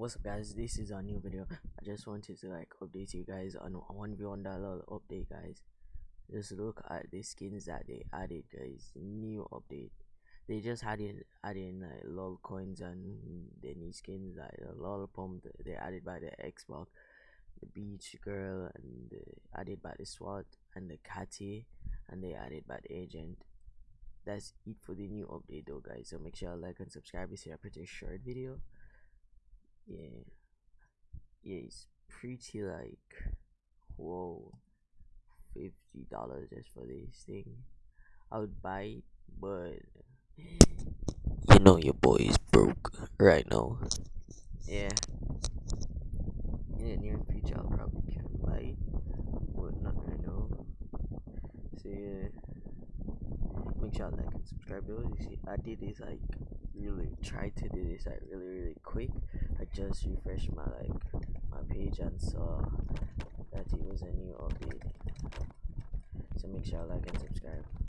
what's up guys? This is a new video. I just wanted to like update you guys on 1v1.LOL update guys. Just look at the skins that they added guys. New update. They just added adding like lol coins and the new skins like the lol pump they added by the xbox the beach girl and the, added by the swat and the catty and they added by the agent. That's it for the new update though guys. So make sure like and subscribe. It's a pretty short video yeah. Yeah it's pretty like whoa fifty dollars just for this thing. I would buy it but you know your boy is broke right now. Yeah. In the near future i'll probably can buy it but not right now. So yeah. Make sure like and subscribe. Though you see i did this like really try to do this like really really quick. i just refreshed my like my page and saw that it was a new update so make sure like and subscribe.